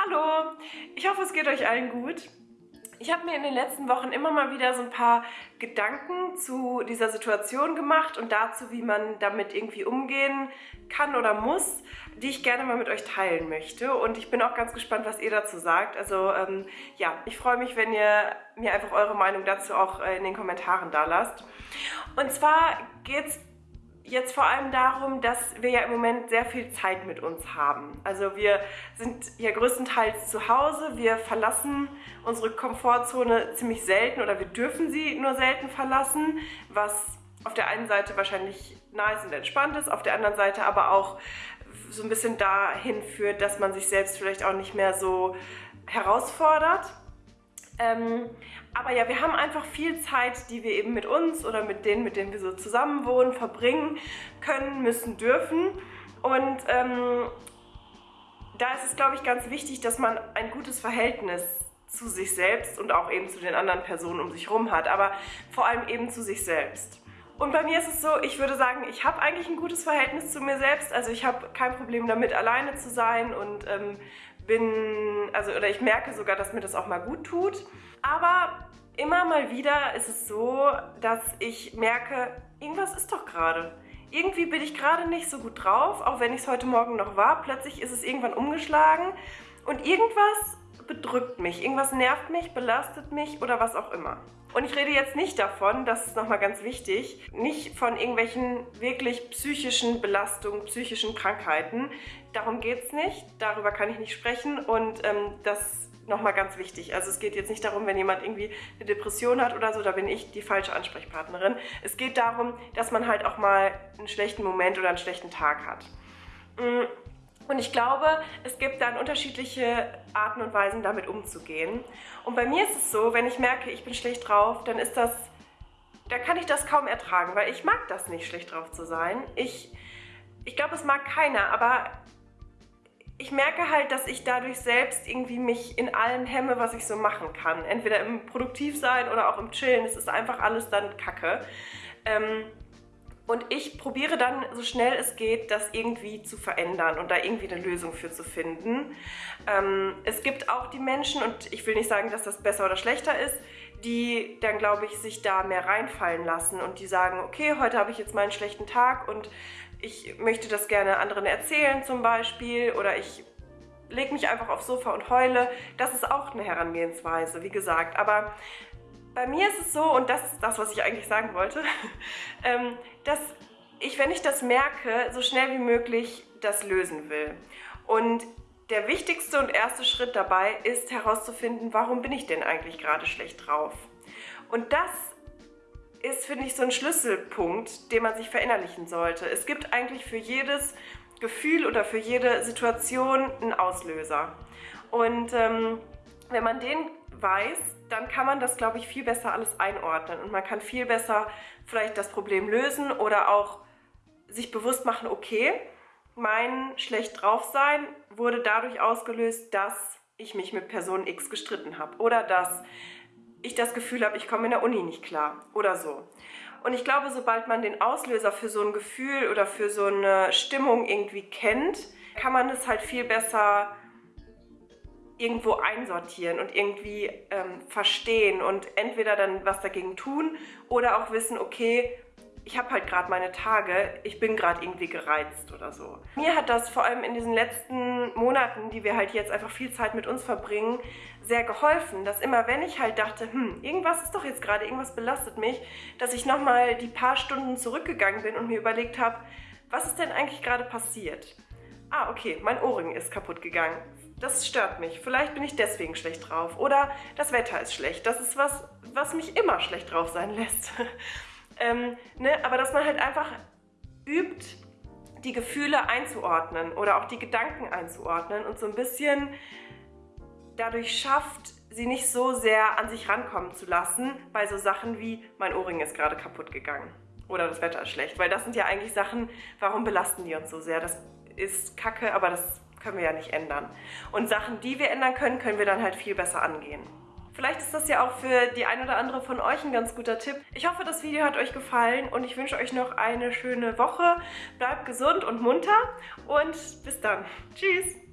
Hallo, ich hoffe es geht euch allen gut. Ich habe mir in den letzten Wochen immer mal wieder so ein paar Gedanken zu dieser Situation gemacht und dazu, wie man damit irgendwie umgehen kann oder muss, die ich gerne mal mit euch teilen möchte. Und ich bin auch ganz gespannt, was ihr dazu sagt. Also ähm, ja, ich freue mich, wenn ihr mir einfach eure Meinung dazu auch äh, in den Kommentaren da lasst. Und zwar geht es jetzt vor allem darum, dass wir ja im Moment sehr viel Zeit mit uns haben. Also wir sind ja größtenteils zu Hause, wir verlassen unsere Komfortzone ziemlich selten oder wir dürfen sie nur selten verlassen, was auf der einen Seite wahrscheinlich nice und entspannt ist, auf der anderen Seite aber auch so ein bisschen dahin führt, dass man sich selbst vielleicht auch nicht mehr so herausfordert. Ähm, aber ja, wir haben einfach viel Zeit, die wir eben mit uns oder mit denen, mit denen wir so zusammen wohnen, verbringen können, müssen, dürfen. Und ähm, da ist es, glaube ich, ganz wichtig, dass man ein gutes Verhältnis zu sich selbst und auch eben zu den anderen Personen um sich herum hat, aber vor allem eben zu sich selbst. Und bei mir ist es so, ich würde sagen, ich habe eigentlich ein gutes Verhältnis zu mir selbst. Also ich habe kein Problem damit, alleine zu sein und ähm, bin, also oder ich merke sogar, dass mir das auch mal gut tut. Aber immer mal wieder ist es so, dass ich merke, irgendwas ist doch gerade. Irgendwie bin ich gerade nicht so gut drauf, auch wenn ich es heute Morgen noch war. Plötzlich ist es irgendwann umgeschlagen und irgendwas bedrückt mich, irgendwas nervt mich, belastet mich oder was auch immer. Und ich rede jetzt nicht davon, das ist nochmal ganz wichtig, nicht von irgendwelchen wirklich psychischen Belastungen, psychischen Krankheiten. Darum geht es nicht, darüber kann ich nicht sprechen und ähm, das nochmal ganz wichtig. Also es geht jetzt nicht darum, wenn jemand irgendwie eine Depression hat oder so, da bin ich die falsche Ansprechpartnerin. Es geht darum, dass man halt auch mal einen schlechten Moment oder einen schlechten Tag hat. Mm, und ich glaube, es gibt dann unterschiedliche Arten und Weisen, damit umzugehen. Und bei mir ist es so, wenn ich merke, ich bin schlecht drauf, dann ist das, da kann ich das kaum ertragen, weil ich mag das nicht, schlecht drauf zu sein. Ich, ich glaube, es mag keiner, aber ich merke halt, dass ich dadurch selbst irgendwie mich in allem hemme, was ich so machen kann. Entweder im Produktivsein oder auch im Chillen. Es ist einfach alles dann Kacke. Ähm, und ich probiere dann, so schnell es geht, das irgendwie zu verändern und da irgendwie eine Lösung für zu finden. Ähm, es gibt auch die Menschen, und ich will nicht sagen, dass das besser oder schlechter ist, die dann, glaube ich, sich da mehr reinfallen lassen und die sagen, okay, heute habe ich jetzt mal einen schlechten Tag und ich möchte das gerne anderen erzählen zum Beispiel oder ich lege mich einfach aufs Sofa und heule. Das ist auch eine Herangehensweise, wie gesagt. Aber bei mir ist es so, und das ist das, was ich eigentlich sagen wollte, ähm, dass ich, wenn ich das merke, so schnell wie möglich das lösen will. Und der wichtigste und erste Schritt dabei ist herauszufinden, warum bin ich denn eigentlich gerade schlecht drauf? Und das ist, finde ich, so ein Schlüsselpunkt, den man sich verinnerlichen sollte. Es gibt eigentlich für jedes Gefühl oder für jede Situation einen Auslöser. Und ähm, wenn man den weiß, dann kann man das, glaube ich, viel besser alles einordnen und man kann viel besser vielleicht das Problem lösen oder auch sich bewusst machen, okay, mein schlecht drauf sein wurde dadurch ausgelöst, dass ich mich mit Person X gestritten habe oder dass ich das Gefühl habe, ich komme in der Uni nicht klar oder so. Und ich glaube, sobald man den Auslöser für so ein Gefühl oder für so eine Stimmung irgendwie kennt, kann man es halt viel besser irgendwo einsortieren und irgendwie ähm, verstehen und entweder dann was dagegen tun oder auch wissen, okay, ich habe halt gerade meine Tage, ich bin gerade irgendwie gereizt oder so. Mir hat das vor allem in diesen letzten Monaten, die wir halt jetzt einfach viel Zeit mit uns verbringen, sehr geholfen, dass immer wenn ich halt dachte, hm, irgendwas ist doch jetzt gerade, irgendwas belastet mich, dass ich nochmal die paar Stunden zurückgegangen bin und mir überlegt habe, was ist denn eigentlich gerade passiert? Ah, okay, mein Ohrring ist kaputt gegangen. Das stört mich. Vielleicht bin ich deswegen schlecht drauf. Oder das Wetter ist schlecht. Das ist was, was mich immer schlecht drauf sein lässt. ähm, ne? Aber dass man halt einfach übt, die Gefühle einzuordnen oder auch die Gedanken einzuordnen und so ein bisschen dadurch schafft, sie nicht so sehr an sich rankommen zu lassen bei so Sachen wie mein Ohrring ist gerade kaputt gegangen oder das Wetter ist schlecht. Weil das sind ja eigentlich Sachen, warum belasten die uns so sehr? Das ist kacke, aber das können wir ja nicht ändern. Und Sachen, die wir ändern können, können wir dann halt viel besser angehen. Vielleicht ist das ja auch für die ein oder andere von euch ein ganz guter Tipp. Ich hoffe, das Video hat euch gefallen und ich wünsche euch noch eine schöne Woche. Bleibt gesund und munter und bis dann. Tschüss!